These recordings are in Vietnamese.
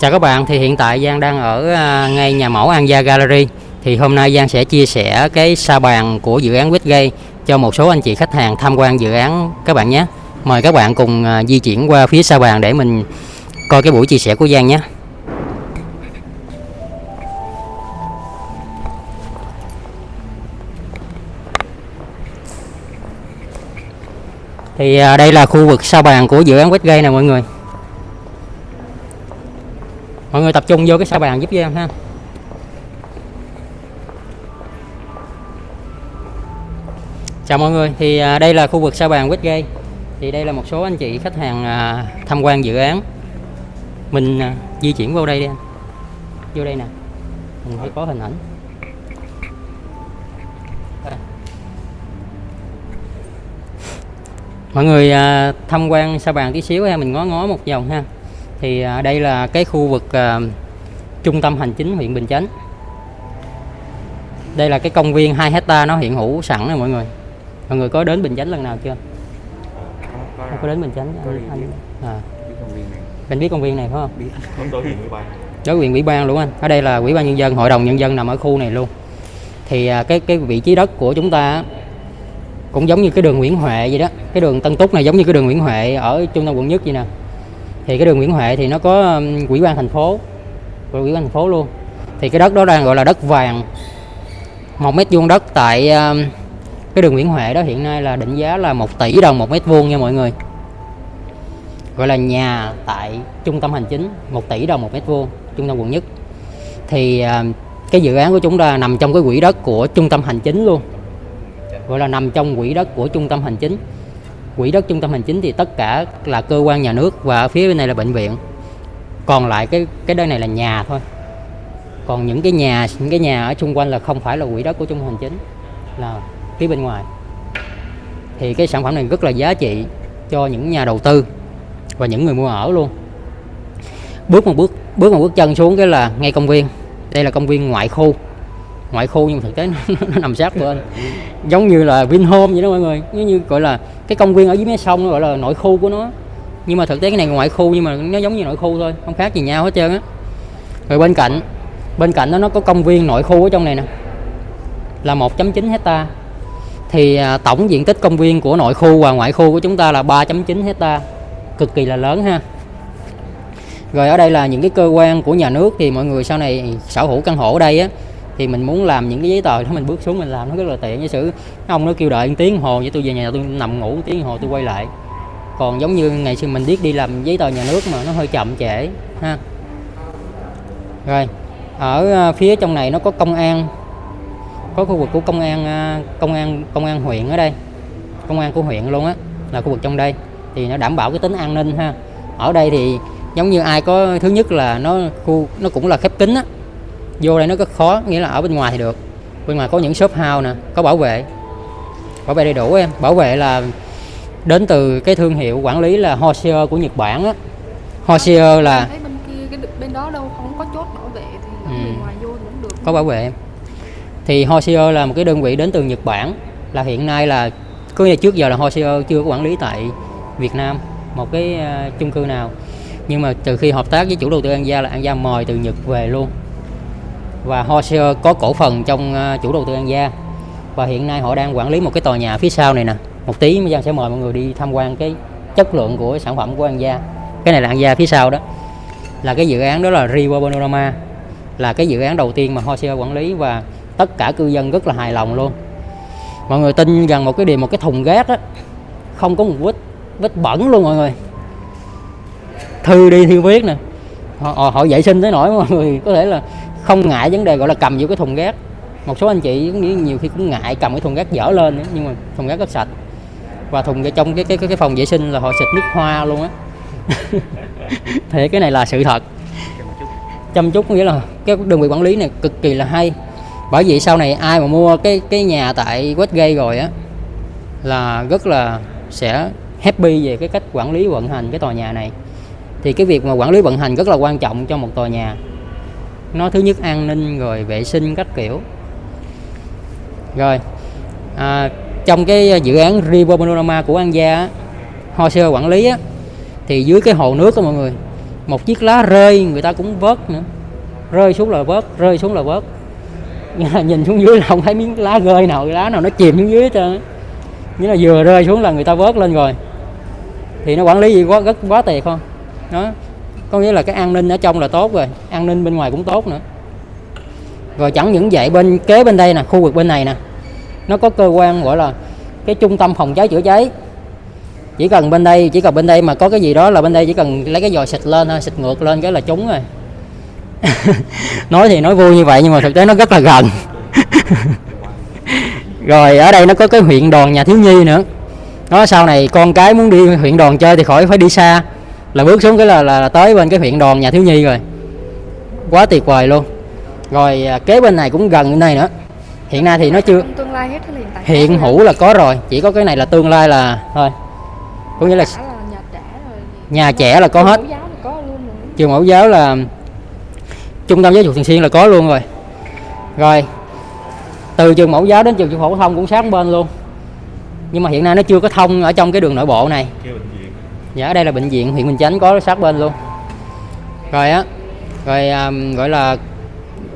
Chào các bạn, thì hiện tại Giang đang ở à, ngay nhà mẫu An Gia Gallery. Thì hôm nay Giang sẽ chia sẻ cái sa bàn của dự án Westgate cho một số anh chị khách hàng tham quan dự án các bạn nhé. Mời các bạn cùng à, di chuyển qua phía sa bàn để mình coi cái buổi chia sẻ của Giang nhé. Thì à, đây là khu vực sa bàn của dự án Westgate nè mọi người. Mọi người tập trung vô cái sa bàn giúp Giang ha. Chào mọi người, thì à, đây là khu vực sa bàn Westgate. Thì đây là một số anh chị khách hàng à, tham quan dự án. Mình à, di chuyển vô đây đi anh. Vô đây nè. Mình thấy có hình ảnh. Mọi người tham quan sa bàn tí xíu ha, mình ngó ngó một vòng ha. Thì à, đây là cái khu vực à, trung tâm hành chính huyện Bình Chánh. Đây là cái công viên 2 hecta nó hiện hữu sẵn nè mọi người. Mọi người có đến Bình Chánh lần nào chưa? Không có. Đến Bình Chánh? Có anh, anh à, này. Bạn biết công viên này phải không? biết. Ban đối quyền ủy ban luôn anh. Ở đây là ủy ban nhân dân hội đồng nhân dân nằm ở khu này luôn. Thì à, cái cái vị trí đất của chúng ta cũng giống như cái đường Nguyễn Huệ vậy đó. Cái đường Tân Túc này giống như cái đường Nguyễn Huệ ở trung tâm quận nhất vậy nè thì cái đường Nguyễn Huệ thì nó có quỹ ban thành phố, quỹ ban thành phố luôn. Thì cái đất đó đang gọi là đất vàng. Một mét vuông đất tại cái đường Nguyễn Huệ đó hiện nay là định giá là 1 tỷ đồng một mét vuông nha mọi người. Gọi là nhà tại trung tâm hành chính 1 tỷ đồng một mét vuông, trung tâm quận nhất. Thì cái dự án của chúng ta nằm trong cái quỹ đất của trung tâm hành chính luôn. Gọi là nằm trong quỹ đất của trung tâm hành chính quỹ đất trung tâm hành chính thì tất cả là cơ quan nhà nước và ở phía bên này là bệnh viện. Còn lại cái cái đây này là nhà thôi. Còn những cái nhà, những cái nhà ở xung quanh là không phải là quỹ đất của trung tâm hành chính, là phía bên ngoài. Thì cái sản phẩm này rất là giá trị cho những nhà đầu tư và những người mua ở luôn. Bước một bước bước một bước chân xuống cái là ngay công viên. Đây là công viên ngoại khu ngoại khu nhưng thực tế nó, nó nằm sát bên. Giống như là Vinhome vậy đó mọi người. Giống như gọi là cái công viên ở dưới mé sông nó gọi là nội khu của nó. Nhưng mà thực tế cái này ngoại khu nhưng mà nó giống như nội khu thôi không khác gì nhau hết trơn á. Rồi bên cạnh bên cạnh đó nó có công viên nội khu ở trong này nè là 1.9 hecta thì à, tổng diện tích công viên của nội khu và ngoại khu của chúng ta là 3.9 hecta cực kỳ là lớn ha. Rồi ở đây là những cái cơ quan của nhà nước thì mọi người sau này sở hữu căn hộ ở đây á thì mình muốn làm những cái giấy tờ đó mình bước xuống mình làm, nó rất là tiện. Giả sử ông nó kêu đợi tiếng hồ vậy tôi về nhà tôi nằm ngủ tiếng hồ tôi quay lại. Còn giống như ngày xưa mình biết đi làm giấy tờ nhà nước mà nó hơi chậm trễ, ha. Rồi, ở à, phía trong này nó có công an, có khu vực của công an à, công an công an huyện ở đây, công an của huyện luôn á, là khu vực trong đây. Thì nó đảm bảo cái tính an ninh, ha. Ở đây thì giống như ai có, thứ nhất là nó khu, nó cũng là khép kín á vô đây nó rất khó nghĩa là ở bên ngoài thì được. Bên ngoài có những shop house nè có bảo vệ. Bảo vệ đầy đủ em. Bảo vệ là đến từ cái thương hiệu quản lý là Hosier của Nhật Bản á. Hosier là bên kia cái bên đó đâu không có chốt bảo vệ thì Ừ. ngoài vô thì cũng được. Có bảo vệ em. Thì Hosier là một cái đơn vị đến từ Nhật Bản là hiện nay là nghĩa là trước giờ là Hosier chưa có quản lý tại Việt Nam một cái ờ, chung cư nào. Nhưng mà từ khi hợp tác với chủ đầu tư An Gia là An Gia mời từ Nhật về luôn và họ có cổ phần trong ờ, chủ đầu tư An Gia. Và hiện nay họ đang quản lý một cái tòa nhà phía sau này nè. Một tí Giang sẽ mời mọi người đi tham quan cái chất lượng của sản phẩm của An Gia. Cái này là An Gia phía sau đó. Là cái dự án đó là River Panorama. Là cái dự án đầu tiên mà Hosier quản lý và tất cả cư dân rất là hài lòng luôn. Mọi người tin rằng một cái điều một cái thùng rác á không có một vết vết bẩn luôn mọi người. Thư đi thư viết nè. Họ, họ, họ vệ sinh tới nỗi mọi người có thể là không ngại vấn đề gọi là cầm vô cái thùng rác một số anh chị cũng nghĩ nhiều khi cũng ngại cầm cái thùng rác dở lên nữa, nhưng mà thùng rác rất sạch. Và thùng ở trong cái cái cái cái phòng vệ sinh là họ xịt nước hoa luôn á. Thì cái này là sự thật. Chăm chút nghĩa là cái đơn vị quản lý này cực kỳ là hay. Bởi vì sau này ai mà mua cái cái nhà tại Westgate rồi á là rất là sẽ happy về cái cách quản lý vận hành cái tòa nhà này. Thì cái việc mà quản lý vận hành rất là quan trọng cho một tòa nhà nó thứ nhất an ninh rồi vệ sinh các kiểu. Rồi à, trong cái à, dự án River Panorama của An Gia á, sơ quản lý á, thì dưới cái hồ nước đó mọi người một chiếc lá rơi người ta cũng vớt nữa. Rơi xuống là vớt rơi xuống là vớt. Là nhìn xuống dưới là không thấy miếng lá rơi nào lá nào nó chìm xuống dưới hết trơn nghĩa là vừa rơi xuống là người ta vớt lên rồi. Thì nó quản lý gì quá rất quá tệ không đó có nghĩa là cái an ninh ở trong là tốt rồi, an ninh bên ngoài cũng tốt nữa. Rồi chẳng những vậy, bên kế bên đây nè, khu vực bên này nè, nó có cơ quan gọi là cái trung tâm phòng cháy chữa cháy. Chỉ cần bên đây, chỉ cần bên đây mà có cái gì đó là bên đây chỉ cần lấy cái giò xịt lên thôi, xịt ngược lên cái là trúng rồi. Nói thì nói vui như vậy nhưng mà thực tế nó rất là gần. Rồi ở đây nó có cái huyện đoàn nhà thiếu nhi nữa. Nó sau này con cái muốn đi huyện đoàn chơi thì khỏi phải đi xa là bước xuống cái là, là, là tới bên cái huyện đoàn nhà thiếu nhi rồi. Quá tuyệt vời luôn. Rồi à, kế bên này cũng gần bên này nữa. Hiện nay thì nó chưa tương lai hết hiện tại hiện hữu là có rồi chỉ có cái này là tương lai là thôi. Có nghĩa là nhà trẻ rồi nhà trẻ là có hết. Mẫu giáo thì có luôn rồi. Trường mẫu giáo là trung tâm giáo dục thường xuyên là có luôn rồi. Rồi từ trường mẫu giáo đến trường trung học phổ thông cũng sát bên luôn. Nhưng mà hiện nay nó chưa có thông ở trong cái đường nội bộ này dạ ở đây là bệnh viện huyện bình chánh có sát bên luôn. Rồi á rồi um, gọi là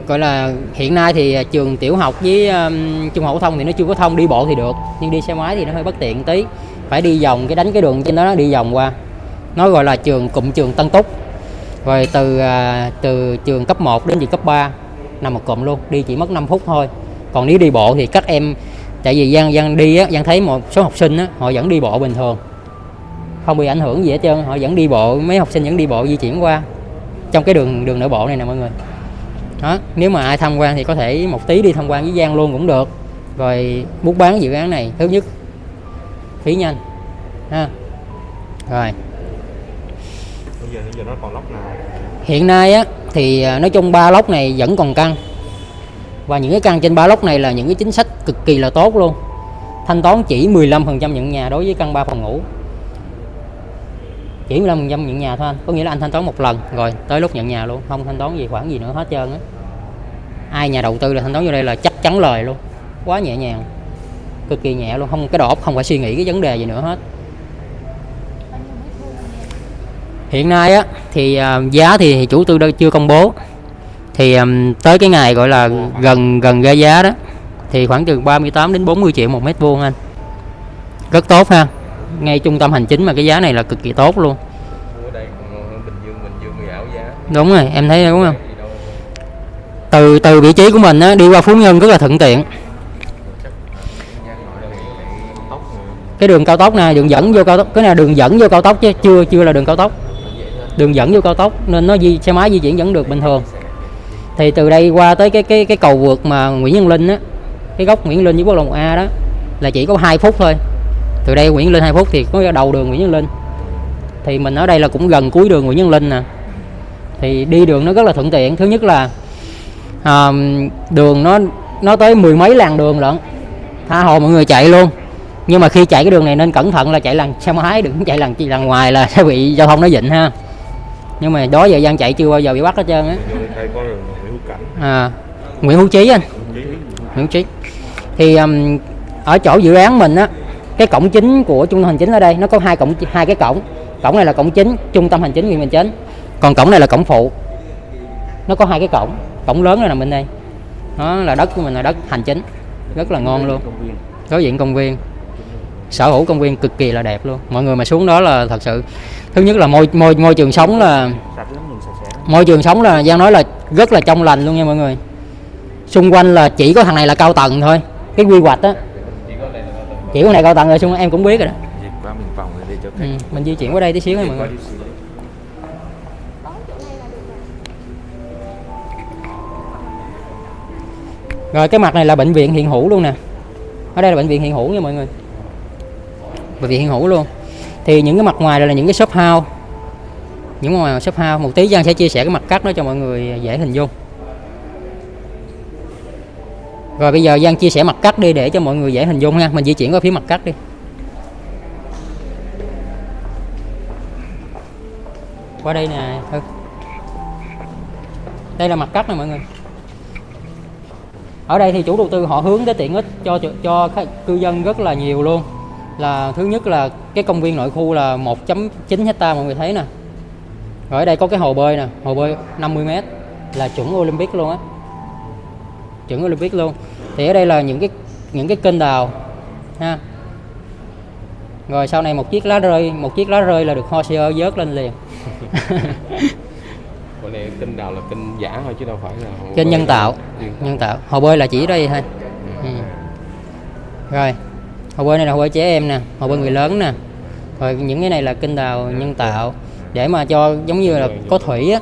gọi là hiện nay thì trường tiểu học với um, trung học phổ thông thì nó chưa có thông đi bộ thì được nhưng đi xe máy thì nó hơi bất tiện tí. Phải đi vòng cái đánh cái đường trên đó nó đi vòng qua. Nó gọi là trường cụm trường Tân Túc. Rồi từ uh, từ trường cấp 1 đến trường cấp 3 nằm một cụm luôn đi chỉ mất 5 phút thôi. Còn nếu đi bộ thì các em tại vì Giang Giang đi á Giang thấy một số học sinh á họ vẫn đi bộ bình thường không bị ảnh hưởng gì hết trơn họ vẫn đi bộ mấy học sinh vẫn đi bộ di chuyển qua. Trong cái đường đường nội bộ này nè mọi người. Đó nếu mà ai tham quan thì có thể một tí đi tham quan với Giang luôn cũng được. Rồi muốn bán dự án này thứ nhất phí nhanh ha. Rồi. Bây giờ bây giờ nó còn lóc nào? hiện nay á thì à, nói chung ba lốc này vẫn còn căng. Và những cái căn trên ba lốc này là những cái chính sách cực kỳ là tốt luôn. Thanh toán chỉ 15% nhận nhà đối với căn 3 phòng ngủ chỉ 15% nhận nhà thôi anh. Có nghĩa là anh thanh toán một lần, rồi tới lúc nhận nhà luôn. Không thanh toán gì khoản gì nữa hết trơn á. Ai nhà đầu tư là thanh toán vô đây là chắc chắn lời luôn. Quá nhẹ nhàng, cực kỳ nhẹ luôn. Không, cái đầu óc không phải suy nghĩ cái vấn đề gì nữa hết. Hiện nay á, thì à, giá thì chủ tư chưa công bố. Thì à, tới cái ngày gọi là gần gần ra giá đó, thì khoảng từ 38 đến 40 triệu một mét vuông anh. Rất tốt ha ngay trung tâm hành chính mà cái giá này là cực kỳ tốt luôn. Đây Bình Dương, Bình Dương đúng rồi em thấy đúng không? Từ từ vị trí của mình á đi qua Phú Nhân rất là thuận tiện. Cái đường cao tốc này đường dẫn vô cao tốc cái này đường dẫn vô cao tốc chứ chưa chưa là đường cao tốc. Đường dẫn vô cao tốc nên nó di xe máy di chuyển vẫn được bình thường. Thì từ đây qua tới cái cái cái cầu vượt mà Nguyễn Nhân Linh á cái góc Nguyễn Linh với quốc lộ 1 A đó là chỉ có 2 phút thôi từ đây Nguyễn Linh 2 phút thì có đầu đường Nguyễn Nhân Linh. Thì mình ở đây là cũng gần cuối đường Nguyễn Nhân Linh nè. Thì đi đường nó rất là thuận tiện. Thứ nhất là à, đường nó nó tới mười mấy làn đường lận. Tha hồ mọi người chạy luôn. Nhưng mà khi chạy cái đường này nên cẩn thận là chạy làn xe máy đừng chạy làn làn ngoài là sẽ bị giao thông nó dịnh ha. Nhưng mà đó giờ gian chạy chưa bao giờ bị bắt hết trơn á. À, Nguyễn Hữu Trí anh. Chí. Nguyễn Hữu Trí thì um, ở chỗ dự án mình á cái cổng chính của trung tâm hành chính ở đây, nó có hai cổng, hai cái cổng. Cổng này là cổng chính, trung tâm hành chính huyện bình chánh còn cổng này là cổng phụ. Nó có hai cái cổng. Cổng lớn này nằm bên đây. Nó là đất của mình, là đất hành chính. Rất là ngon luôn. Có đối diện công viên. Sở hữu công viên cực kỳ là đẹp luôn. Mọi người mà xuống đó là thật sự, thứ nhất là môi môi môi trường sống là môi trường sống là, Giang nói là rất là trong lành luôn nha mọi người. Xung quanh là chỉ có thằng này là cao tầng thôi. Cái quy hoạch á chỉ có này là tầng chỉ có này cao tầng rồi xung em cũng biết rồi đó. Qua mình vòng đi cho ừ, mình di chuyển qua đây tí xíu nha mọi người. rồi cái mặt này là bệnh viện hiện hữu luôn nè. Ở đây là bệnh viện hiện hữu nha mọi người. Bệnh viện hiện hữu luôn. Thì những cái mặt ngoài đây là những cái shop house. Những mặt ngoài shop house. Một tí Giang sẽ chia sẻ cái mặt cắt đó cho mọi người dễ hình dung rồi bây giờ Giang chia sẻ mặt cắt đi để cho mọi người dễ hình dung nha mình di chuyển qua phía mặt cắt đi. Qua đây nè Ừ. đây là mặt cắt nè mọi người. Ở đây thì chủ đầu tư họ hướng tới tiện ích cho cho, cư dân rất là nhiều luôn. Là thứ nhất là cái công viên nội khu là 1.9 hecta mọi người thấy nè. Rồi ở đây có cái hồ bơi nè hồ bơi 50 m là chuẩn Olympic luôn á chuẩn Olympic luôn. Thì ở đây là những cái những cái kênh đào ha. Rồi sau này một chiếc lá rơi một chiếc lá rơi là được Hozier vớt lên liền. Cái này kênh đào là kênh giả thôi chứ đâu phải là kênh nhân tạo Ừ. nhân tạo. Hồ bơi là chỉ đây thôi. Ừ. rồi hồ bơi này là hồ bơi trẻ em nè hồ bơi người lớn nè. Rồi những cái này là kênh đào nhân tạo để mà cho giống như là có thủy á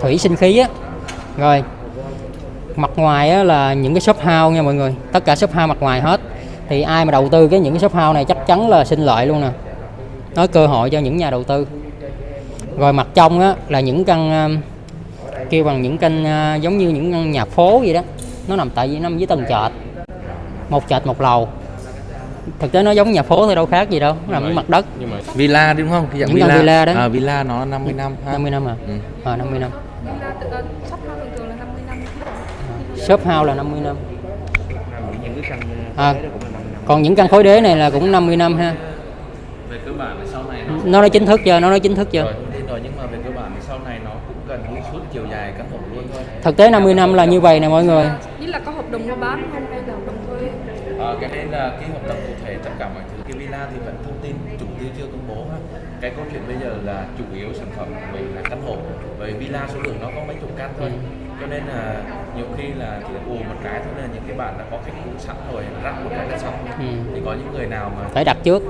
thủy sinh khí á. Rồi mặt ngoài á, là những cái shop house nha mọi người. Tất cả shop house mặt ngoài hết. Thì ai mà đầu tư cái những cái shop house này chắc chắn là sinh lợi luôn nè. Nó cơ hội cho những nhà đầu tư. Rồi mặt trong á là những căn um, kêu bằng những căn uh, giống như những căn nhà phố vậy đó. Nó nằm tại vì nằm dưới tầng trệt một trệt một lầu. Thực tế nó giống nhà phố thôi đâu khác gì đâu. Nó nằm dưới mặt đất. nhưng mà villa đúng không? Dạng Những căn villa. đó. à, villa nó 50 năm ha. 50 năm à. Ừ. ờ 50 năm Nhưng ra tự shop house thường thường là 50 năm shop house là 50 năm những cái căn À. đó cũng là 50 năm còn những căn khối đế này là cũng 50 năm ha. Về cơ bản thì sau này nó nó nói chính thức chưa? Nó nói chính thức chưa? Rồi thông tin rồi nhưng mà về cơ bản thì sau này nó cũng gần như suốt chiều dài căn hộ luôn thôi. Thực tế 50 năm là như vậy nè mọi người. Với là có hợp đồng mua bán không? Hay là hợp đồng thuê? Ờ, cái đấy là cái hợp đồng cụ thể tất cả mọi thứ. Cái villa thì vẫn thông tin chủ tư chưa công bố ha. Cái câu chuyện bây giờ là chủ yếu sản phẩm của mình là căn hộ. Bởi villa số lượng nó có mấy chục căn thôi. Cho nên là nhiều khi là chỉ ù một cái thôi nên những cái bạn đã có khách cũ sẵn rồi ráp một cái là xong. Ừ. thì có những người nào mà phải đặt trước.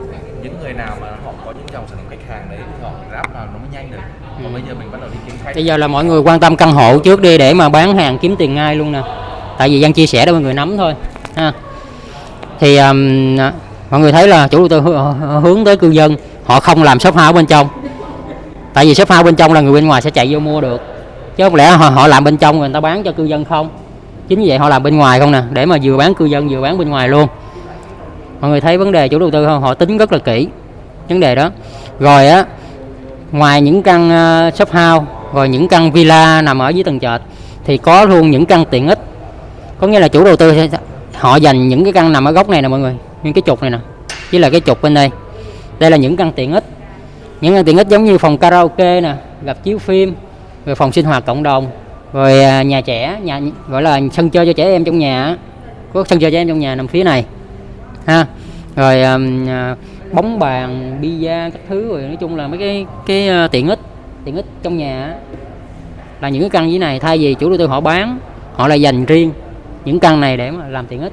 Những người nào mà họ có những dòng sản phẩm khách hàng đấy thì họ ráp vào nó mới nhanh được. Còn bây giờ mình bắt đầu đi kiếm khách. Bây giờ là mọi người quan tâm căn hộ trước đi để mà bán hàng kiếm tiền ngay luôn nè. Tại vì dân chia sẻ để mọi người nắm thôi ha. Thì um, mọi người thấy là chủ đầu tư hư- hướng tới cư dân họ không làm shop house bên trong. Tại vì shop house bên trong là người bên ngoài sẽ chạy vô mua được chứ không lẽ họ, họ làm bên trong rồi người ta bán cho cư dân không? Chính vì vậy họ làm bên ngoài không nè để mà vừa bán cư dân vừa bán bên ngoài luôn. Mọi người thấy vấn đề chủ đầu tư không? Họ tính rất là kỹ vấn đề đó. Rồi á ngoài những căn ờ, shop house rồi những căn villa nằm ở dưới tầng trệt thì có luôn những căn tiện ích. Có nghĩa là chủ đầu tư họ dành những cái căn nằm ở góc này nè mọi người những cái trục này nè với là cái trục bên đây. Đây là những căn tiện ích. Những căn tiện ích giống như phòng karaoke nè gặp chiếu phim rồi phòng sinh hoạt cộng đồng. Rồi à, nhà trẻ, nhà, gọi là sân chơi cho trẻ em trong nhà có sân chơi trẻ em trong nhà nằm phía này, ha. Rồi à, à, bóng bàn, bia các thứ rồi nói chung là mấy cái cái tiện ích tiện ích trong nhà là những cái căn như này thay vì chủ đầu tư họ bán, họ lại dành riêng những căn này để mà làm tiện ích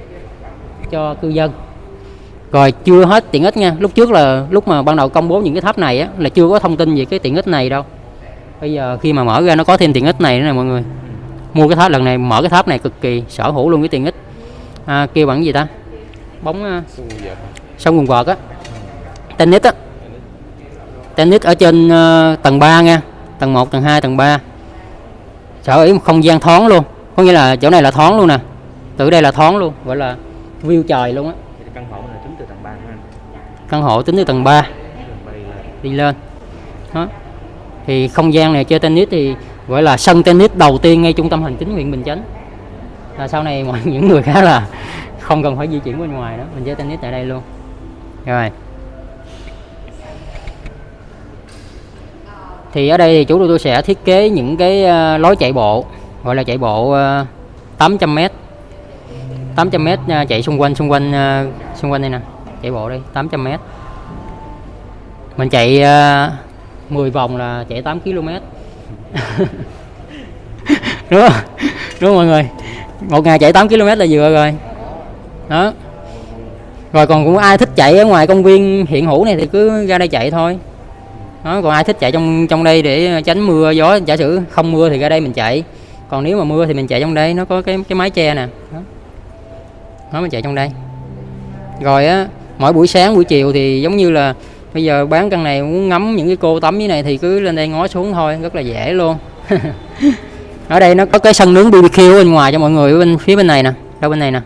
cho cư dân. Rồi chưa hết tiện ích nha. Lúc trước là, lúc mà ban đầu công bố những cái tháp này á, là chưa có thông tin về cái tiện ích này đâu bây giờ khi mà mở ra nó có thêm tiện ích này nữa nè mọi người. Mua cái tháp lần này mở cái tháp này cực kỳ sở hữu luôn cái tiện ích. À, kêu bằng gì ta? Bóng à, sông quần vợt á. Tennis á. Tennis ở trên ờ, tầng 3 nha. Tầng 1 tầng 2 tầng 3 sở hữu một không gian thoáng luôn. Có nghĩa là chỗ này là thoáng luôn nè. Từ đây là thoáng luôn gọi là view trời luôn á. Căn hộ này tính từ tầng 3 của anh căn hộ tính từ tầng 3 Đường bay lên. Đi lên. Đó thì không gian này chơi tennis thì gọi là sân tennis đầu tiên ngay trung tâm hành chính huyện Bình Chánh. Là sau này mọi những người khác là không cần phải di chuyển bên ngoài đó mình chơi tennis tại đây luôn. Rồi. Thì ở đây thì chủ đầu tư sẽ thiết kế những cái ờ, lối chạy bộ, gọi là chạy bộ 800 m 800 m chạy xung quanh xung quanh ờ, xung quanh đây nè, chạy bộ đi 800 m mình chạy ờ, 10 vòng là chạy 8 km. Đúng không? Đúng không mọi người? Một ngày chạy 8 km là vừa rồi. Đó. Rồi còn cũng ai thích chạy ở ngoài công viên hiện hữu này thì cứ ra đây chạy thôi. Đó còn ai thích chạy trong trong đây để tránh mưa gió giả sử không mưa thì ra đây mình chạy. Còn nếu mà mưa thì mình chạy trong đây nó có cái cái mái che nè. Đó, đó mình chạy trong đây. Rồi á mỗi buổi sáng buổi chiều thì giống như là bây giờ bán căn này muốn ngắm những cái cô tắm như này thì cứ lên đây ngó xuống thôi, rất là dễ luôn. Ở đây nó có cái sân nướng BBQ bên ngoài cho mọi người bên phía bên này nè, đâu bên này nè.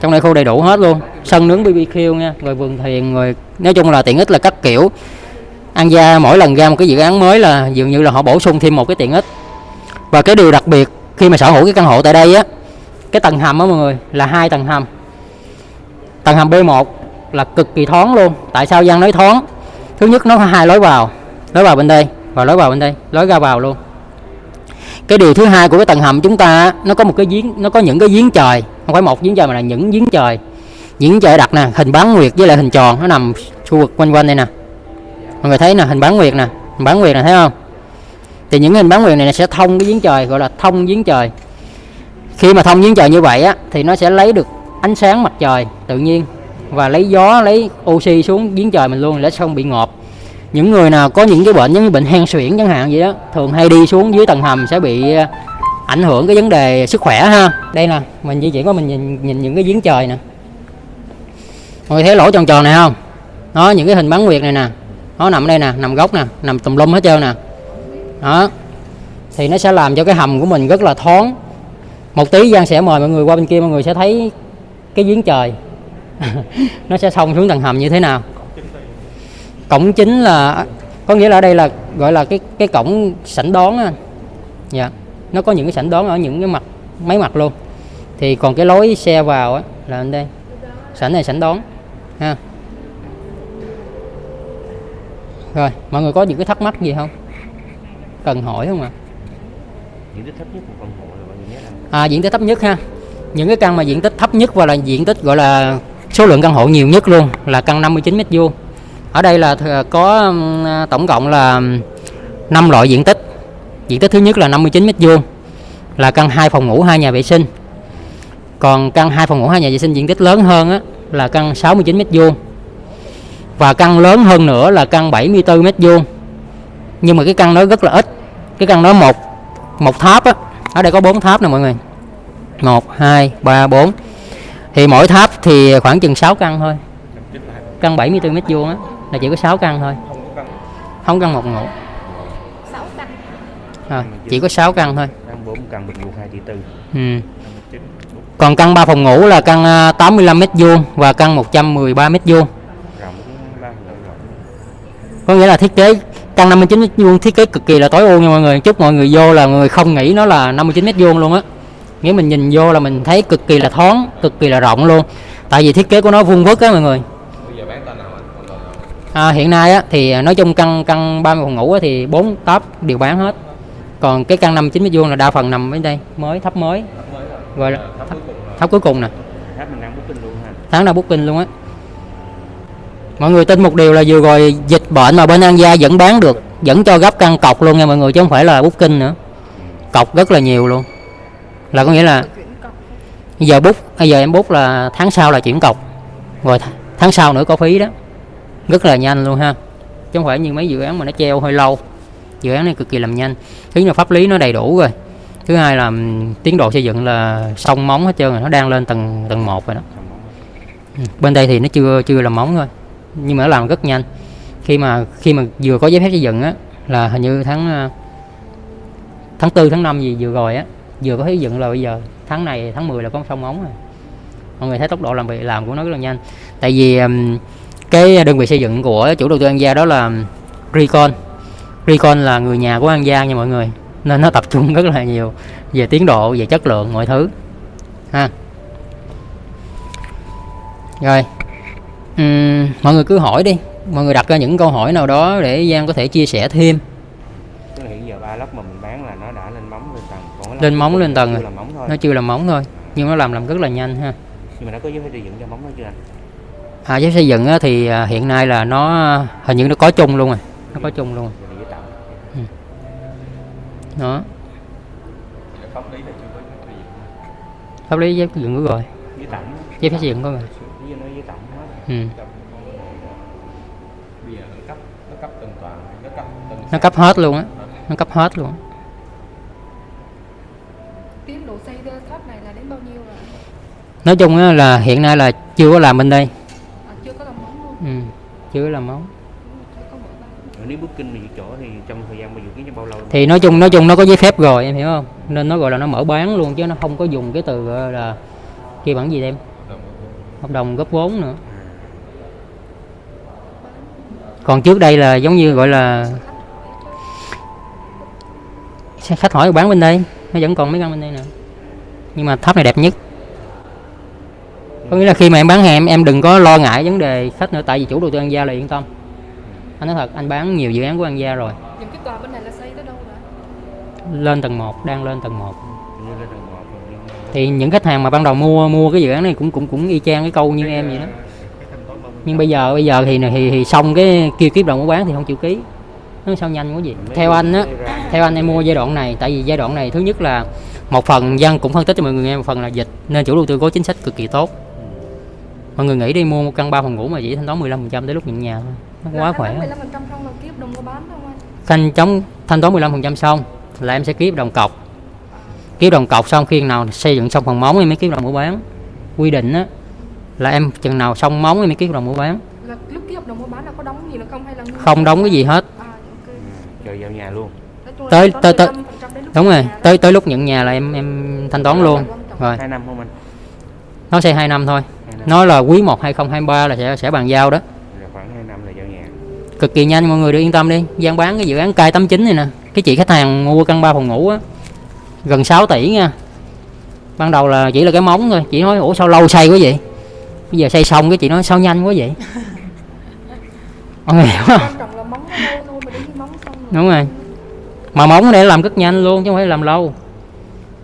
Trong này khu đầy đủ hết luôn. Sân nướng BBQ nha, rồi vườn thiền rồi nói chung là tiện ích là các kiểu. An Gia mỗi lần ra một cái dự án mới là dường như là họ bổ sung thêm một cái tiện ích. Và cái điều đặc biệt khi mà sở hữu cái căn hộ tại đây á, cái tầng hầm á mọi người, là hai tầng hầm. Tầng hầm B1 là cực kỳ thoáng luôn. Tại sao Giang nói thoáng? Thứ nhất, nó có hai lối vào. Lối vào bên đây và lối vào bên đây. Lối ra vào luôn. Cái điều thứ hai của cái tầng hầm chúng ta, nó có một cái giếng, nó có những cái giếng trời. Không phải một giếng trời mà là những giếng trời. Những trời đặt nè, hình bán nguyệt với lại hình tròn. Nó nằm khu vực quanh quanh đây nè. Mọi người thấy nè, hình bán nguyệt nè. Hình bán nguyệt nè, thấy không? Thì những hình bán nguyệt này sẽ thông cái giếng trời, gọi là thông giếng trời. Khi mà thông giếng trời như vậy á, thì nó sẽ lấy được ánh sáng mặt trời tự nhiên và lấy gió lấy oxy xuống giếng trời mình luôn để không bị ngọt những người nào có những cái bệnh giống như bệnh hen suyễn chẳng hạn vậy đó thường hay đi xuống dưới tầng hầm sẽ bị ờ, ảnh hưởng cái vấn đề sức khỏe ha. Đây nè mình di chuyển qua mình nhìn, nhìn những cái giếng trời nè. Mọi người thấy lỗ tròn tròn này không? Nó những cái hình bán nguyệt này nè. Nó nằm ở đây nè nằm góc nè nằm tùm lum hết trơn nè. Đó. Thì nó sẽ làm cho cái hầm của mình rất là thoáng. Một tí Giang sẽ mời mọi người qua bên kia mọi người sẽ thấy cái giếng trời. nó sẽ thông xuống tầng hầm như thế nào? Cổng chính là có nghĩa là ở đây là gọi là cái cái cổng sảnh đón á dạ nó có những cái sảnh đón ở những cái mặt mấy mặt luôn. Thì còn cái lối xe vào á là bên đây. Sảnh này sảnh đón ha. Rồi mọi người có những cái thắc mắc gì không? Cần hỏi không ạ? Diện tích thấp nhất của căn hộ là bao nhiêu mét anh? À, diện tích thấp nhất ha. Những cái căn mà diện tích thấp nhất và là diện tích gọi là số lượng căn hộ nhiều nhất luôn là căn 59 mét vuông. Ở đây là có tổng cộng là 5 loại diện tích. Diện tích thứ nhất là 59 mét vuông là căn 2 phòng ngủ hai nhà vệ sinh. Còn căn 2 phòng ngủ hai nhà vệ sinh diện tích lớn hơn á, là căn 69 mét vuông. Và căn lớn hơn nữa là căn 74 mét vuông. Nhưng mà cái căn đó rất là ít. Cái căn đó một một tháp á. Ở đây có bốn tháp nè mọi người. Một hai ba bốn thì mỗi tháp thì khoảng chừng 6 căn thôi. Căn 74 mét vuông á là chỉ có 6 căn thôi. Không căn một ngủ à, chỉ có 6 căn thôi. Căn bình vuông hai tỷ tư. Ừ. còn căn 3 phòng ngủ là căn à, 85 mét vuông và căn 113 mét vuông. Có nghĩa là thiết kế căn 59 mét vuông thiết kế cực kỳ là tối ưu nha mọi người. Chúc mọi người vô là người không nghĩ nó là 59 mét vuông luôn á nghĩa mình nhìn vô là mình thấy cực kỳ là thoáng cực kỳ là rộng luôn. Tại vì thiết kế của nó vuông vức á mọi người. À, hiện nay á thì nói chung căn căn 30 phòng ngủ á, thì bốn top đều bán hết. Còn cái căn 59 mét vuông là đa phần nằm bên đây mới thấp mới. Gọi là thấp thấp cuối cùng nè. Đang tháng nào booking luôn á. Mọi người tin một điều là vừa rồi dịch bệnh mà bên An Gia vẫn bán được vẫn cho gấp căn cọc luôn nha mọi người chứ không phải là booking nữa. Cọc rất là nhiều luôn là có nghĩa là bây giờ bút bây giờ em bút là tháng sau là chuyển cọc. Rồi tháng sau nữa có phí đó. Rất là nhanh luôn ha. Chứ không phải như mấy dự án mà nó treo hơi lâu. Dự án này cực kỳ làm nhanh. Thứ nhất là pháp lý nó đầy đủ rồi. Thứ hai là tiến độ xây dựng là xong móng hết trơn rồi, nó đang lên tầng tầng 1 rồi đó. Bên đây thì nó chưa chưa làm móng thôi. Nhưng mà nó làm rất nhanh. Khi mà khi mà vừa có giấy phép xây dựng á, là hình như tháng à, tháng tư, tháng 5 gì vừa rồi á vừa có xây dựng là bây giờ tháng này tháng 10 là có xong ống rồi. Mọi người thấy tốc độ làm việc làm của nó rất là nhanh. Tại vì cái đơn vị xây dựng của chủ đầu tư An Gia đó là Recon. Recon là người nhà của An Gia nha mọi người nên nó tập trung rất là nhiều về tiến độ về chất lượng mọi thứ. Ha. Rồi uhm, mọi người cứ hỏi đi. Mọi người đặt ra những câu hỏi nào đó để Giang có thể chia sẻ thêm. Hiện giờ ba lớp mầm lên móng lên tầng rồi. thôi. Nó chưa làm móng thôi. Nhưng nó làm làm rất là nhanh ha. Nhưng mà nó có giấy xây dựng cho móng đó chưa anh? À, giấy xây dựng á, thì à, hiện nay là nó hình như nó có chung luôn rồi nó có chung luôn. Rồi. Tạm đó. Pháp lý là chưa có cái gì pháp lý giấy xây dựng có rồi giấy phép xây dựng có rồi nó ừ. bây giờ nó cấp nó cấp từng tòa nó cấp từng nó cấp hết luôn á. Nó cấp hết luôn á. Nói chung á, là hiện nay là chưa có làm bên đây. À, chưa có làm móng luôn. Ừ. chưa có làm nếu booking thì chỗ thì trong thời gian bao dự kiến trong bao lâu? Thì nói chung nói chung nó có giấy phép rồi em hiểu không? Nên nó gọi là nó mở bán luôn chứ nó không có dùng cái từ gọi là kêu bằng gì em? Hợp đồng góp vốn nữa. Còn trước đây là giống như gọi là khách hỏi bán bên đây nó vẫn còn mấy căn bên đây nè nhưng mà tháp này đẹp nhất có nghĩa là khi mà em bán hàng em em đừng có lo ngại vấn đề khách nữa tại vì chủ đầu tư An Gia là yên tâm. Anh nói thật anh bán nhiều dự án của An Gia rồi. Những cái tòa bên này là xây tới đâu rồi? Lên tầng 1 đang lên tầng 1 như lên tầng một rồi nhưng mà thì những khách hàng mà ban đầu mua mua cái dự án này cũng cũng cũng y chang cái câu như em vậy đó. Nhưng bây giờ bây giờ thì thì, thì xong cái kêu kiếp đồng mua bán thì không chịu ký. Nó sao nhanh quá gì theo anh á theo anh em mua giai đoạn này tại vì giai đoạn này thứ nhất là một phần dân cũng phân tích cho mọi người nghe một phần là dịch nên chủ đầu tư có chính sách cực kỳ tốt mọi người nghĩ đi mua một căn ba phòng ngủ mà chỉ thanh toán 15% tới lúc nhận nhà thôi. Nó quá khỏe 15% không là ký hợp đồng mua bán đâu anh. Khanh chống thanh toán 15% xong là em sẽ ký hợp đồng cọc. Ký hợp đồng cọc xong khi nào xây dựng xong phần móng em mới ký hợp đồng mua bán. Quy định á là em chừng nào xong móng em mới ký hợp đồng mua bán. Là lúc ký hợp đồng mua bán là có đóng gì nữa không hay là nguyên- không đóng cái gì hết. À ok. Chờ giao nhà luôn. Là Tới- thanh tới- tới- 15% đến lúc đúng rồi tới tới lúc nhận nhà là em em thanh toán luôn. Rồi. Hai năm không anh? Nó xây 2 năm thôi. hai nói là quý 1 2023 là sẽ sẽ bàn giao đó. Là khoảng hai năm là giao nhà. Cực kỳ nhanh mọi người được yên tâm đi. Gian bán cái dự án cai 89 này nè. Cái chị khách hàng mua căn 3 phòng ngủ á gần 6 tỷ nha. Ban đầu là chỉ là cái móng thôi. Chị nói ủa sao lâu xây quá vậy? Bây giờ xây xong cái chị nói sao nhanh quá vậy? Mọi người hiểu không quan trọng là móng nó lâu thôi mà đến khi móng xong rồi. Đúng rồi. Mà móng để làm rất nhanh luôn chứ không phải làm lâu.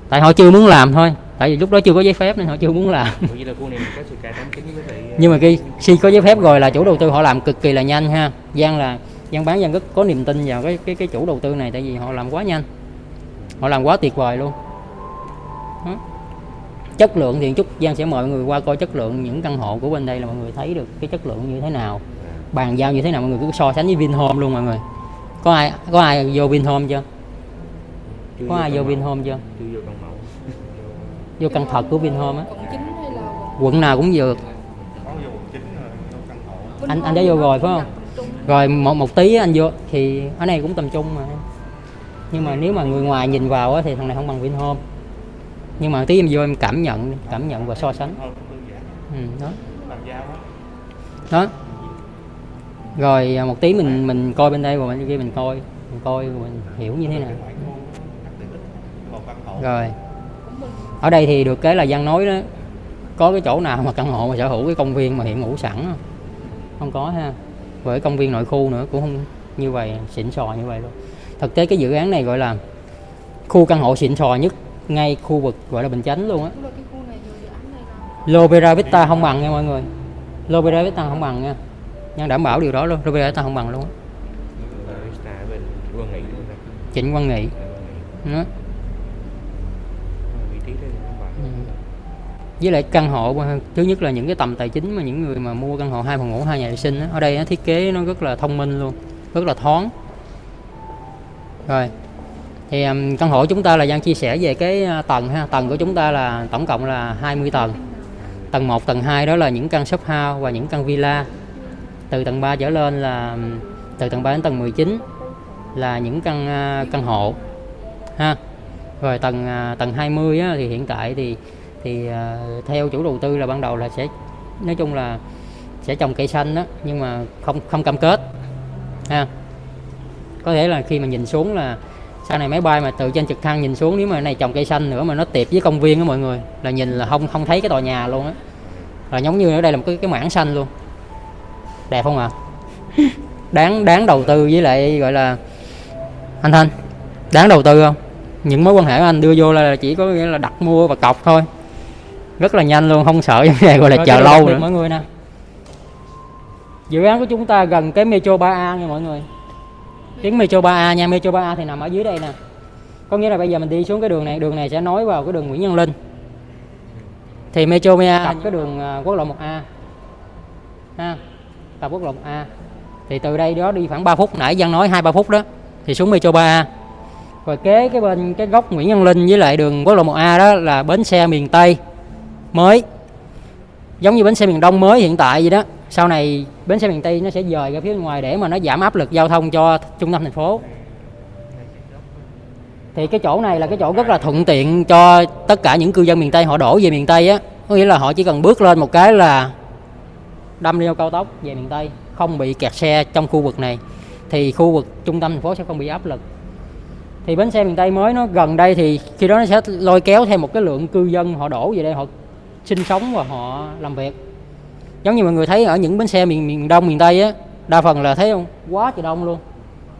Tại họ chưa muốn làm thôi tại vì lúc đó chưa có giấy phép nên họ chưa muốn làm. Nhưng mà khi khi có giấy phép rồi là chủ đầu tư họ làm cực kỳ là nhanh ha. Giang là Giang bán Giang rất có niềm tin vào cái cái cái chủ đầu tư này tại vì họ làm quá nhanh. Họ làm quá tuyệt vời luôn. Đó. chất lượng thì chút Giang sẽ mời mọi người qua coi chất lượng những căn hộ của bên đây là mọi người thấy được cái chất lượng như thế nào. Bàn giao như thế nào mọi người cứ so sánh với Vinhome luôn mọi người. Có ai có ai vô Vinhome chưa? Có ai vô. Vinhome chưa vô căn thật của Vinhome á. Quận 9 hay là quận? Quận nào cũng được có vô quận chín rồi vô căn hộ Vinh Anh- anh đã vô rồi phải không? rồi một một tí anh vô. Thì ở này cũng tầm trung mà. Nhưng mà nếu mà người ngoài nhìn vào á, thì thằng này không bằng Vinhome nhưng mà tí em vô em cảm nhận cảm nhận và so sánh. Ừ, đó. Đó. Rồi à, một tí mình mình coi bên đây rồi bên kia mình coi. Mình coi rồi mình hiểu như thế nào. Rồi ở đây thì được cái là Giang nói đó có cái chỗ nào mà căn hộ mà sở hữu cái công viên mà hiện ngủ sẵn không? không có ha. Với công viên nội khu nữa cũng không như vậy xịn sò như vậy luôn. Thực tế cái dự án này gọi là khu căn hộ xịn sò nhất ngay khu vực gọi là bình chánh luôn á. Lovera Vista không bằng nha mọi người. Lovera Vista không bằng nha. Nhân đảm bảo điều đó luôn Lovera Vista không bằng luôn Vista ở bên Nghị. Trịnh Quân Nghị. đó. Với lại căn hộ thứ nhất là những cái tầm tài chính mà những người mà mua căn hộ hai phòng ngủ hai nhà vệ sinh đó, ở đây nó thiết kế nó rất là thông minh luôn rất là thoáng. Rồi thì um, căn hộ chúng ta là đang chia sẻ về cái à, tầng ha tầng của chúng ta là tổng cộng là 20 tầng. Tầng 1 tầng 2 đó là những căn shop house và những căn villa. Từ tầng 3 trở lên là từ tầng 3 đến tầng 19 là những căn à, căn hộ ha. Rồi tầng à, tầng 20 á, thì hiện tại thì thì à, theo chủ đầu tư là ban đầu là sẽ nói chung là sẽ trồng cây xanh đó nhưng mà không không cam kết ha. Có thể là khi mà nhìn xuống là sau này máy bay mà từ trên trực thăng nhìn xuống nếu mà này trồng cây xanh nữa mà nó tiệp với công viên á mọi người là nhìn là không không thấy cái tòa nhà luôn á. Là giống như ở đây là một cái cái mảng xanh luôn. Đẹp không ạ? Đáng đáng đầu tư với lại gọi là anh Thanh đáng đầu tư không? Những mối quan hệ của anh đưa vô là chỉ có nghĩa là đặt mua và cọc thôi rất là nhanh luôn không sợ vấn đề gọi là chờ lâu nữa. mọi người nè. Dự án của chúng ta gần cái metro 3A nha mọi người. Tuyến metro 3A nha metro 3A thì nằm ở dưới đây nè. Có nghĩa là bây giờ mình đi xuống cái đường này đường này sẽ nối vào cái đường Nguyễn Nhân Linh. Thì metro 3A cặp cái đường à, quốc lộ 1A ha cặp quốc lộ 1A thì từ đây đó đi khoảng 3 phút nãy Giang nói hai ba phút đó thì xuống metro 3A rồi kế cái bên cái góc Nguyễn Văn Linh với lại đường quốc lộ 1A đó là bến xe miền Tây mới. Giống như bến xe miền Đông mới hiện tại vậy đó. Sau này bến xe miền Tây nó sẽ dời ra phía bên ngoài để mà nó giảm áp lực giao thông cho trung tâm thành phố. Thì cái chỗ này là cái chỗ rất là thuận tiện cho tất cả những cư dân miền Tây, họ đổ về miền Tây á. Có nghĩa là họ chỉ cần bước lên một cái là đâm leo cao tốc về miền Tây, không bị kẹt xe trong khu vực này. Thì khu vực trung tâm thành phố sẽ không bị áp lực. Thì bến xe miền Tây mới nó gần đây thì khi đó nó sẽ lôi kéo thêm một cái lượng cư dân họ đổ về đây, họ sinh sống và họ làm việc. Giống như mọi người thấy ở những bến xe miền miền Đông, miền Tây á, đa phần là thấy không? Quá trời đông luôn.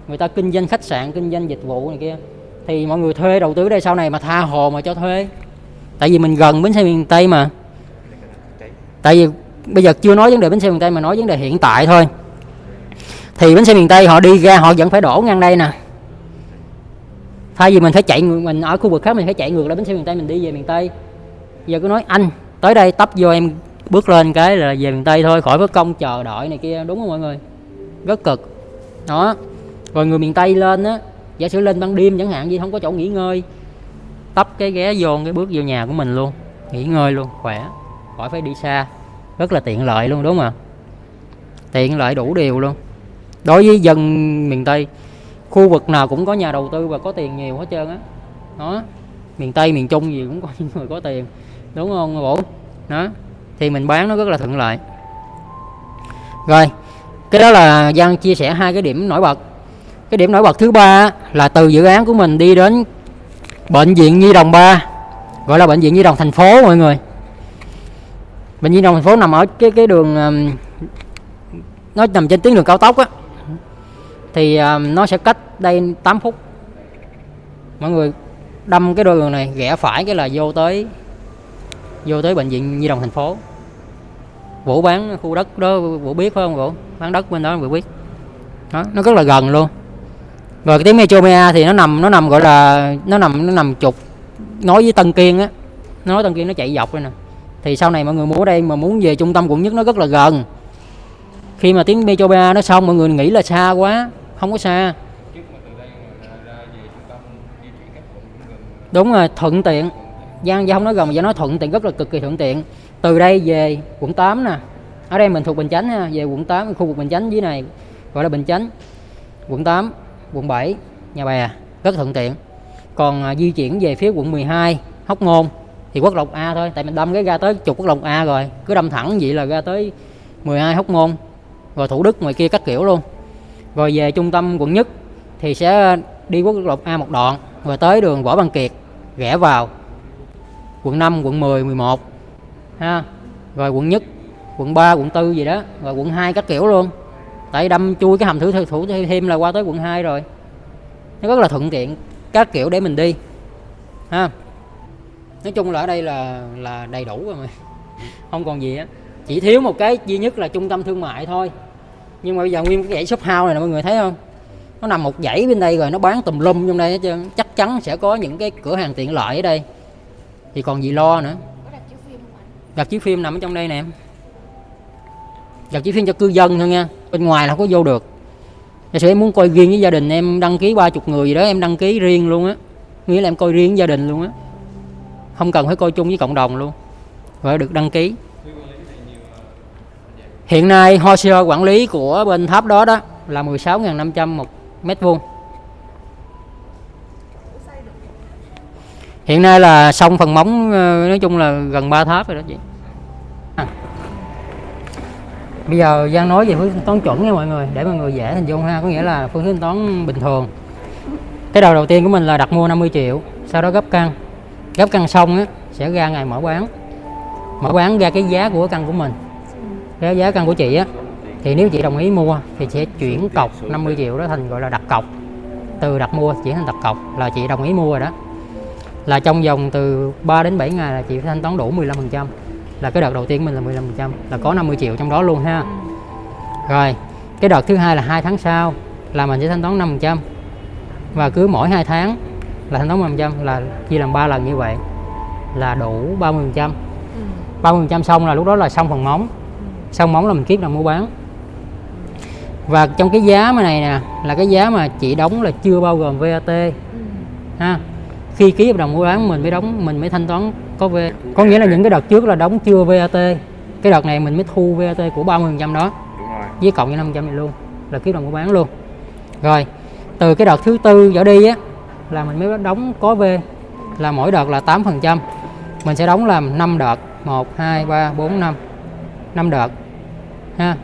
Người ta kinh doanh khách sạn, kinh doanh dịch vụ này kia. Thì mọi người thuê đầu tư đây sau này mà tha hồ mà cho thuê. Tại vì mình gần bến xe miền tây mà. Tại vì bây giờ chưa nói vấn đề bến xe miền tây mà nói vấn đề hiện tại thôi. Thì bến xe miền tây họ đi ra, họ vẫn phải đổ ngang đây nè. Thay vì mình phải chạy mình ở khu vực khác mình phải chạy ngược lại bến xe miền tây, mình đi về miền tây. Giờ cứ nói anh tới đây tấp vô em bước lên cái là về miền tây thôi, khỏi mất công chờ đợi này kia, đúng không mọi người? Rất cực. Đó. Rồi người miền tây lên á, giả sử lên ban đêm chẳng hạn gì không có chỗ nghỉ ngơi. Tấp cái ghé vô, cái bước vô nhà của mình luôn. Nghỉ ngơi luôn, khỏe. Khỏi phải đi xa. Rất là tiện lợi luôn, đúng không ạ? Tiện lợi đủ điều luôn. Đối với dân miền tây, khu vực nào cũng có nhà đầu tư và có tiền nhiều hết trơn á. Đó. Miền tây, miền trung gì cũng có những người có tiền đúng không bổ? Đó. Thì mình bán nó rất là thuận lợi. Rồi, cái đó là Giang chia sẻ hai cái điểm nổi bật. Cái điểm nổi bật thứ ba là từ dự án của mình đi đến bệnh viện Nhi đồng 3 gọi là bệnh viện Nhi đồng thành phố mọi người. Bệnh viện Nhi đồng thành phố nằm ở cái cái đường nó nằm trên tuyến đường cao tốc á. Thì nó sẽ cách đây 8 phút. Mọi người đâm cái đôi đường này, rẽ phải cái là vô tới vô tới bệnh viện Nhi đồng thành phố. Vũ bán khu đất đó Vũ biết phải không Vũ? Bán đất bên đó Vũ biết. Đó nó rất là gần luôn. Rồi cái tuyến Metromea thì nó nằm nó nằm gọi là nó nằm nó nằm trục nói với Tân Kiên á. Nó nói Tân Kiên nó chạy dọc đây nè. Thì sau này mọi người muốn ở đây mà muốn về trung tâm quận nhất nó rất là gần. Khi mà tuyến Metromea nó xong mọi người nghĩ là xa quá không có xa. Đúng rồi thuận tiện Giang Giang không nói gần mà Giang nói thuận tiện rất là cực kỳ thuận tiện. Từ đây về quận 8 nè. Ở đây mình thuộc Bình Chánh ha về quận 8 khu vực Bình Chánh dưới này gọi là Bình Chánh. Quận 8 quận 7 Nhà Bè rất thuận tiện. Còn à, di chuyển về phía quận 12 Hóc Môn thì quốc lộ A thôi tại mình đâm cái ra tới trục quốc lộ A rồi cứ đâm thẳng vậy là ra tới 12 Hóc Môn rồi Thủ Đức ngoài kia các kiểu luôn. Rồi về trung tâm quận nhất thì sẽ đi quốc lộ A một đoạn rồi tới đường Võ Văn Kiệt rẽ vào quận 5, quận 10, 11 ha? Rồi quận nhất quận 3, quận 4 gì đó rồi quận 2 các kiểu luôn. Tại đâm chui cái hầm thử thủ thêm là qua tới quận 2 rồi. Nó rất là thuận tiện các kiểu để mình đi ha? Nói chung là ở đây là là đầy đủ rồi mà. Không còn gì á chỉ thiếu một cái duy nhất là trung tâm thương mại thôi. Nhưng mà bây giờ nguyên cái dãy shop house này nè mọi người thấy không? Nó nằm một dãy bên đây rồi nó bán tùm lum trong đây hết trơn. Chắc chắn sẽ có những cái cửa hàng tiện lợi ở đây thì còn gì lo nữa? Đặt chiếu phim nằm ở trong đây nè em. Đặt chiếu phim cho cư dân thôi nha. Bên ngoài là không có vô được. Giả sử em muốn coi riêng với gia đình em đăng ký ba chục người gì đó em đăng ký riêng luôn á. Nghĩa là em coi riêng với gia đình luôn á. Không cần phải coi chung với cộng đồng luôn. Rồi được đăng ký. Hiện nay hồ sơ quản lý của bên tháp đó đó là 16.500 một mét vuông hiện nay là xong phần móng ờ, nói chung là gần 3 tháp rồi đó chị. À. bây giờ Giang nói về phương thanh toán chuẩn nha mọi người, để mọi người dễ hình dung ha, có nghĩa là phương thức thanh toán bình thường. Cái đầu đầu tiên của mình là đặt mua 50 triệu, sau đó gấp căn gấp căn xong á, sẽ ra ngày mở bán mở bán ra cái giá của căn của mình. Cái giá căn của chị á, thì nếu chị đồng ý mua thì sẽ chuyển cọc 50 triệu đó thành, gọi là đặt cọc. Từ đặt mua chuyển thành đặt cọc, là chị đồng ý mua rồi đó là trong vòng từ 3 đến 7 ngày là chị phải thanh toán đủ 15% là cái đợt đầu tiên mình là 15% là có 50 triệu trong đó luôn ha. Rồi cái đợt thứ hai là hai tháng sau là mình sẽ thanh toán 5% và cứ mỗi 2 tháng là thanh toán 5% là chia làm 3 lần như vậy là đủ 30% Ừ. 30% xong là lúc đó là xong phần móng. Xong móng là mình kiết là mua bán. Và trong cái giá mà này nè là cái giá mà chị đóng là chưa bao gồm VAT Ừ. ha khi ký hợp đồng mua bán mình mới đóng mình mới thanh toán có VAT có nghĩa là những cái đợt trước là đóng chưa VAT cái đợt này mình mới thu VAT của 30% đó. Đúng rồi. Với cộng với 500 này luôn là ký đồng mua bán luôn. Rồi từ cái đợt thứ tư trở đi á là mình mới đóng có V. Là mỗi đợt là 8% mình sẽ đóng làm 5 đợt. 1 2 3 4 5 5 đợt. Ha.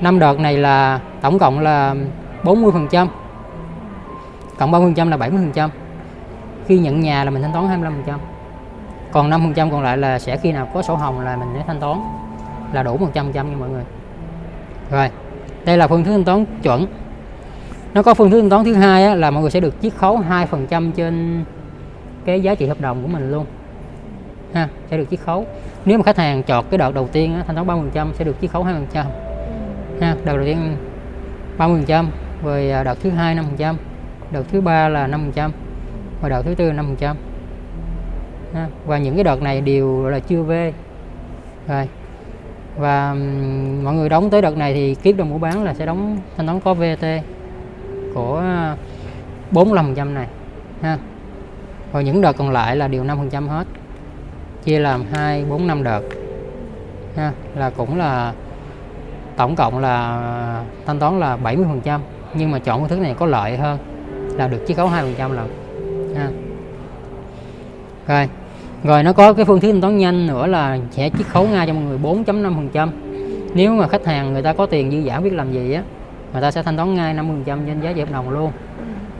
5 đợt này là tổng cộng là 40% cộng 30% là 70% khi nhận nhà là mình thanh toán 25% còn 5% còn lại là sẽ khi nào có sổ hồng là mình sẽ thanh toán là đủ 100% nha mọi người. Rồi đây là phương thức thanh toán chuẩn. Nó có phương thức thanh toán thứ hai á, là mọi người sẽ được chiết khấu 2% trên cái giá trị hợp đồng của mình luôn. Ha sẽ được chiết khấu. Nếu mà khách hàng chọn cái đợt đầu tiên á, thanh toán 30% sẽ được chiết khấu 2% ha đợt đầu tiên 30% rồi à, đợt thứ hai 5% đợt thứ ba là 5% và đợt thứ tư là 5% ha. và những cái đợt này đều là chưa về. Rồi, và mọi người đóng tới đợt này thì kiếp đồng mua bán là sẽ đóng, thanh toán có VAT của 45% này. Ha, và những đợt còn lại là đều 5% hết. Chia làm 2 4 5 đợt. Ha, là cũng là, tổng cộng là thanh toán là 70% nhưng mà chọn phương thức này có lợi hơn là được chiết khấu 2% lần ha. Rồi. Rồi nó có cái phương thức thanh toán nhanh nữa là sẽ chiết khấu ngay cho mọi người 4.5% nếu mà khách hàng người ta có tiền dư giả biết làm gì á người ta sẽ thanh toán ngay 50% trên giá hợp đồng luôn.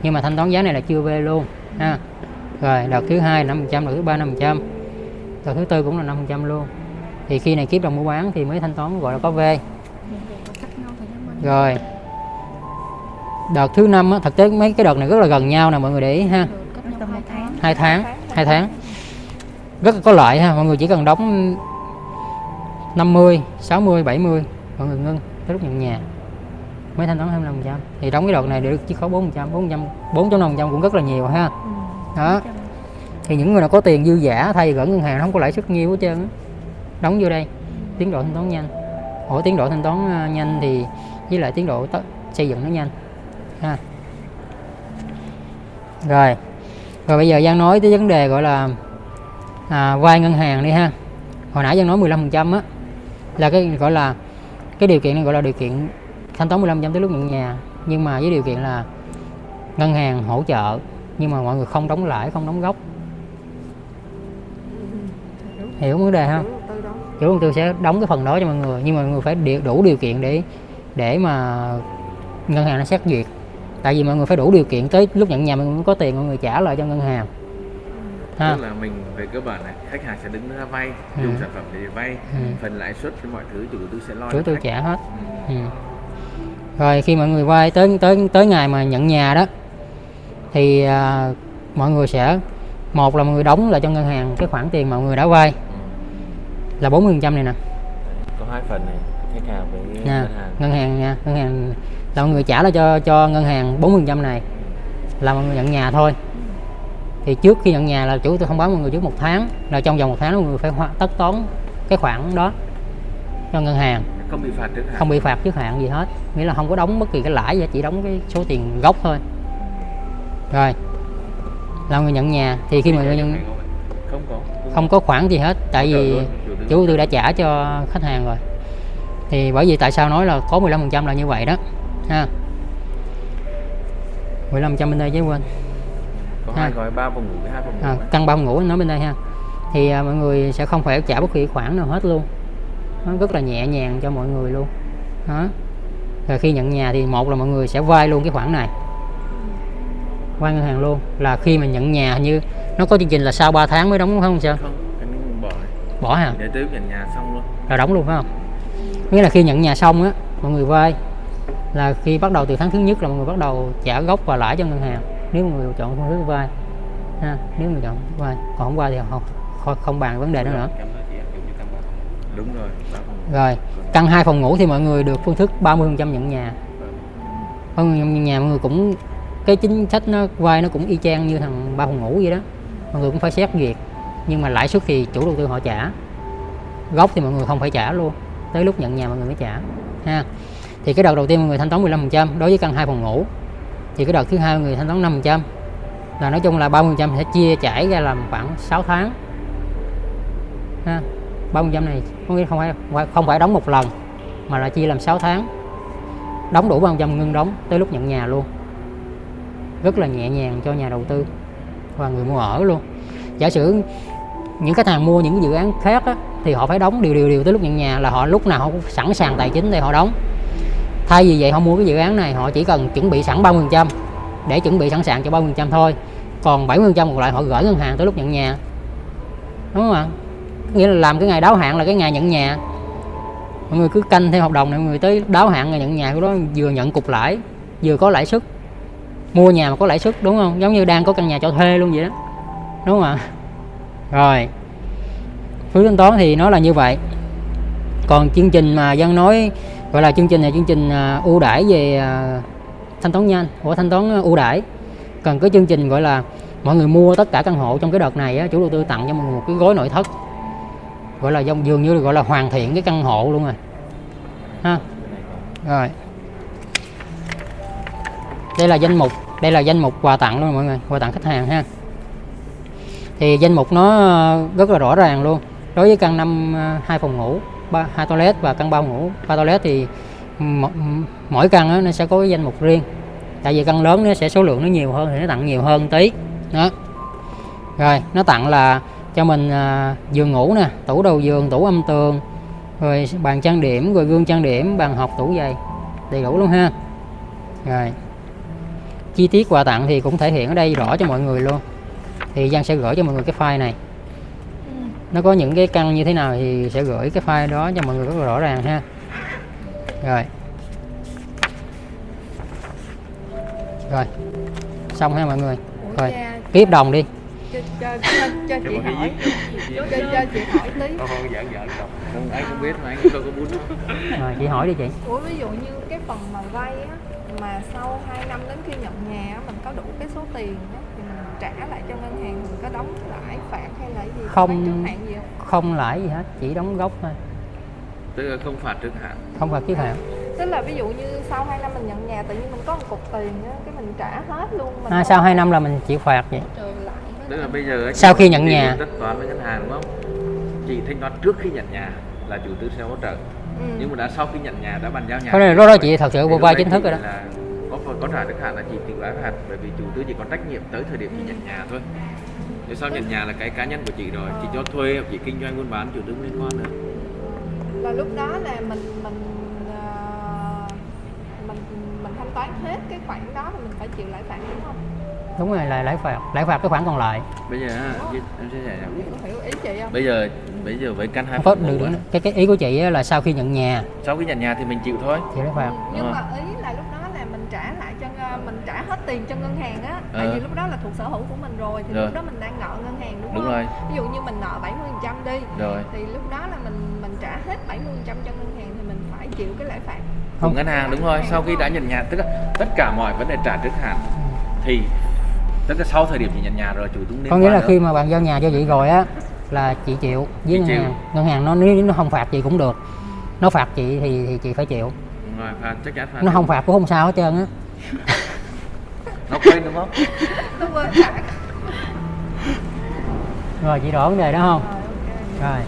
Nhưng mà thanh toán giá này là chưa về luôn ha. Rồi đợt thứ hai 5% đợt thứ ba 5% đợt thứ tư cũng là 5% luôn. Thì khi này kiếp đồng mua bán thì mới thanh toán gọi là có về. Rồi. Đợt thứ năm á, thực tế mấy cái đợt này rất là gần nhau nè mọi người để ý ha hai tháng. hai tháng? Hai tháng. Rất là có lợi ha mọi người chỉ cần đóng 50 60 70 mọi người ngưng tới lúc nhận nhà. Mới thanh toán 25 thì đóng cái đợt này được chiết khấu 4 4 4.5 cũng rất là nhiều ha. Đó. thì những người nào có tiền dư giả thay gửi ngân hàng không có lãi suất nhiều hết trơn đóng vô đây. Tiến độ thanh toán nhanh. Ủa tiến độ thanh toán ờ, nhanh thì với lại tiến độ xây dựng nó nhanh. Ha. Rồi rồi bây giờ Giang nói tới vấn đề gọi là à, vay ngân hàng đi ha. Hồi nãy Giang nói 15% á là cái gọi là cái điều kiện này gọi là điều kiện thanh toán 15% tới lúc nhận nhà. Nhưng mà với điều kiện là ngân hàng hỗ trợ nhưng mà mọi người không đóng lãi không đóng gốc. Hiểu vấn đề không chủ đầu tư sẽ đóng cái phần đó cho mọi người nhưng mà mọi người phải đủ điều kiện để để mà ngân hàng nó xét duyệt tại vì mọi người phải đủ điều kiện tới lúc nhận nhà mọi người mới có tiền mọi người trả lại cho ngân hàng ha tức là mình về cơ bản này khách hàng sẽ đứng ra vay Ừ. dùng sản phẩm để vay Ừ. phần lãi suất mọi thứ chủ đầu tư sẽ lo chủ tư trả hết Ừ. ừ. rồi khi mọi người vay tới tới tới ngày mà nhận nhà đó thì à, mọi người sẽ một là mọi người đóng lại cho ngân hàng cái khoản tiền mà mọi người đã vay Ừ. là 40% này nè có hai phần này khách hàng với nha. ngân hàng. Ngân hàng nha. Ngân hàng là mọi người trả lại cho cho ngân hàng 40% này là mọi người nhận nhà thôi. Thì trước khi nhận nhà là chủ tôi thông báo mọi người trước một tháng là trong vòng một tháng mọi người phải hoa- tất toán cái khoản đó cho ngân hàng. Không bị phạt trước hạn. Không bị phạt trước hạn gì hết. Nghĩa là không có đóng bất kỳ cái lãi gì hết, chỉ đóng cái số tiền gốc thôi. Rồi là người nhận nhà. Thì khi mà người nhận không có. Không có khoản gì hết tại vì chủ tư đã trả cho khách hàng rồi thì bởi vì tại sao nói là có 15% là như vậy đó ha. 15% bên đây chứ quên. Có ha. hai gói ba phòng ngủ với hai phòng ngủ à, căn ba phòng ngủ nói bên đây ha. Thì à, mọi người sẽ không phải trả bất kỳ khoản nào hết luôn. Nó rất là nhẹ nhàng cho mọi người luôn. Đó. Rồi khi nhận nhà thì một là mọi người sẽ vay luôn cái khoản này. Vay ngân hàng luôn. Là khi mà nhận nhà như nó có chương trình là sau 3 tháng mới đóng đúng không sao không bỏ. Hả? Để tới nhận nhà xong luôn. Là đóng luôn phải không nghĩa là khi nhận nhà xong á mọi người vay. Là khi bắt đầu từ tháng thứ nhất là mọi người bắt đầu trả gốc và lãi cho ngân hàng. Nếu mọi người chọn phương thức vay ha nếu người chọn vay. Còn không vay thì không không, không bàn vấn đề đó nữa. Đúng rồi rồi căn hai phòng ngủ thì mọi người được phương thức 30% nhận nhà. Mọi người nhận nhà mọi người cũng cái chính sách nó vay nó cũng y chang như thằng ba phòng ngủ vậy đó. Mọi người cũng phải xét duyệt. Nhưng mà lãi suất thì chủ đầu tư họ trả. Gốc thì mọi người không phải trả luôn tới lúc nhận nhà mọi người mới trả ha. Thì cái đợt đầu tiên mọi người thanh toán 15% đối với căn hai phòng ngủ. Thì cái đợt thứ hai mọi người thanh toán 5% là nói chung là 30% sẽ chia chảy ra làm khoảng 6 tháng ha. 30% này có nghĩa không phải không phải đóng một lần mà là chia làm 6 tháng. Đóng đủ 30% ngưng đóng tới lúc nhận nhà luôn. Rất là nhẹ nhàng cho nhà đầu tư và người mua ở luôn. Giả sử những khách hàng mua những dự án khác á, thì họ phải đóng điều điều điều tới lúc nhận nhà là họ lúc nào họ cũng sẵn sàng tài chính để họ đóng. Thay vì vậy, họ mua cái dự án này, họ chỉ cần chuẩn bị sẵn 30% để chuẩn bị sẵn sàng cho 30% thôi. Còn 70% còn lại họ gửi ngân hàng tới lúc nhận nhà. Đúng không ạ? Nghĩa là làm cái ngày đáo hạn là cái ngày nhận nhà. Mọi người cứ canh theo hợp đồng này, mọi người tới đáo hạn ngày nhận nhà của đó vừa nhận cục lãi, vừa có lãi suất. Mua nhà mà có lãi suất, đúng không? Giống như đang có căn nhà cho thuê luôn vậy đó. Đúng không ạ? Rồi phí thanh toán thì nó là như vậy. Còn chương trình mà dân nói gọi là chương trình này chương trình à, ưu đãi về à, thanh toán nhanh của thanh toán à, ưu đãi. Cần cái chương trình gọi là mọi người mua tất cả căn hộ trong cái đợt này á, chủ đầu tư tặng cho mọi người một cái gói nội thất. Gọi là dòng dường như gọi là hoàn thiện cái căn hộ luôn rồi. Ha? Rồi. Đây là danh mục đây là danh mục quà tặng luôn mọi người quà tặng khách hàng ha. Thì danh mục nó rất là rõ ràng luôn đối với căn năm à, hai phòng ngủ ba hai toilet và căn bao ngủ ba toilet thì mỗi căn nó sẽ có cái danh mục riêng. Tại vì căn lớn nó sẽ số lượng nó nhiều hơn thì nó tặng nhiều hơn tí. Đó. Rồi nó tặng là cho mình à, giường ngủ nè tủ đầu giường tủ âm tường rồi bàn trang điểm rồi gương trang điểm bàn học tủ giày đầy đủ luôn ha. Rồi. Chi tiết quà tặng thì cũng thể hiện ở đây rõ cho mọi người luôn. Thì Giang sẽ gửi cho mọi người cái file này nó có những cái căn như thế nào thì sẽ gửi cái file đó cho mọi người rất là rõ ràng ha. Rồi. Rồi. Xong ha mọi người. Rồi. hợp đồng đi. Cho, cho, cho, cho chị một cái hỏi. viết cho, cho chị hỏi tí. Không, không, giỡn giỡn không Không, ai cũng biết mà anh cũng đâu có bút. Rồi chị hỏi đi chị. Ủa ví dụ như cái phần mà vay á mà sau 2 năm đến khi nhận nhà á, mình có đủ cái số tiền á, trả lại cho ngân hàng mình có đóng lãi phạt hay là gì? Không. Trước hạn gì không? không lãi gì hết chỉ đóng gốc thôi. Tức là không phạt trước hạn. Không phạt kiết hạn. Tức là ví dụ như sau 2 năm mình nhận nhà tự nhiên mình có một cục tiền á cái mình trả hết luôn mình à, sau 2 năm là mình chịu phạt vậy. Tức là bây giờ ấy, Sau khi nhận nhà. tất toán với ngân hàng đúng không? Chị thanh toán trước khi nhận nhà là chủ tư sẽ hỗ trợ. Ừ. nhưng mà đã sau khi nhận nhà đã bàn giao nhà Cái này lúc đó chị thật sự vô vai chính thức rồi đó. là có có trả trước hạn là chị tự lãi phạt bởi vì chủ tư chỉ có trách nhiệm tới thời điểm chị nhận nhà thôi. Nếu sau nhận nhà là cái cá nhân của chị rồi chị cho thuê hoặc chị kinh doanh buôn bán chủ tư liên quan nữa. Là lúc đó là mình mình ờ, mình mình thanh toán hết cái khoản đó thì mình phải chịu lãi phạt đúng không? đúng rồi là lãi phạt lãi phạt cái khoản còn lại. Bây giờ em sẽ giải Có hiểu ý chị không? bây giờ bây giờ với căn hai được được á, cái cái ý của chị á là sau khi nhận nhà. Sau khi nhận nhà thì mình chịu thôi. Thì lãi phạt. Nhưng mà ý là lúc đó là mình trả lại cho ngân- mình trả hết tiền cho ngân hàng á tại Ờ. vì lúc đó là thuộc sở hữu của mình rồi thì Rồi. lúc đó mình đang nợ ngân hàng đúng, Đúng không? rồi. Ví dụ như mình nợ 70% đi rồi thì lúc đó là mình mình trả hết 70% cho ngân hàng thì mình phải chịu cái lãi phạt. của Không. ngân hàng đúng rồi sau khi đã nhận nhà tức là tất cả mọi vấn đề trả trước hạn thì tức là sau thời điểm chị nhận nhà rồi chủ tư liên có nghĩa là nữa. khi mà bàn giao nhà cho chị rồi á là chị chịu với Chị ngân chịu. hàng ngân hàng nó nếu nó không phạt chị cũng được nó phạt chị thì thì chị phải chịu Đúng rồi phạt chắc chắn phạt nó không phạt cũng không sao hết trơn á nó quên đúng không Nó quên phạt. rồi chị rõ vấn đề đó không Rồi ok. rồi